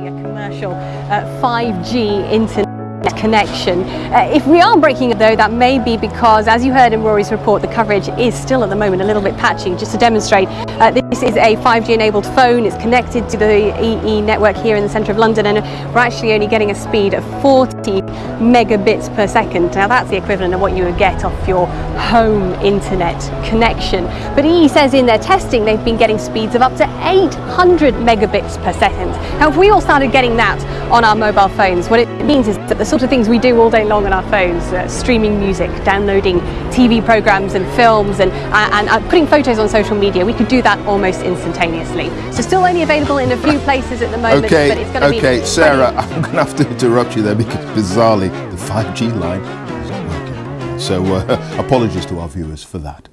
a commercial uh, 5G internet connection. Uh, if we are breaking it though, that may be because, as you heard in Rory's report, the coverage is still at the moment a little bit patchy. Just to demonstrate, uh, this is a 5G enabled phone. It's connected to the EE network here in the centre of London and we're actually only getting a speed of 40 megabits per second. Now that's the equivalent of what you would get off your home internet connection. But EE says in their testing they've been getting speeds of up to 800 megabits per second. Now if we all started getting that on our mobile phones, what it means is that the sort of things we do all day long on our phones, uh, streaming music, downloading TV programs and films and, uh, and uh, putting photos on social media, we could do that almost instantaneously. So still only available in a few places at the moment, okay, but it's going to okay, be... Okay, Sarah, I'm going to have to interrupt you there because bizarrely the 5G line is not working. So uh, apologies to our viewers for that.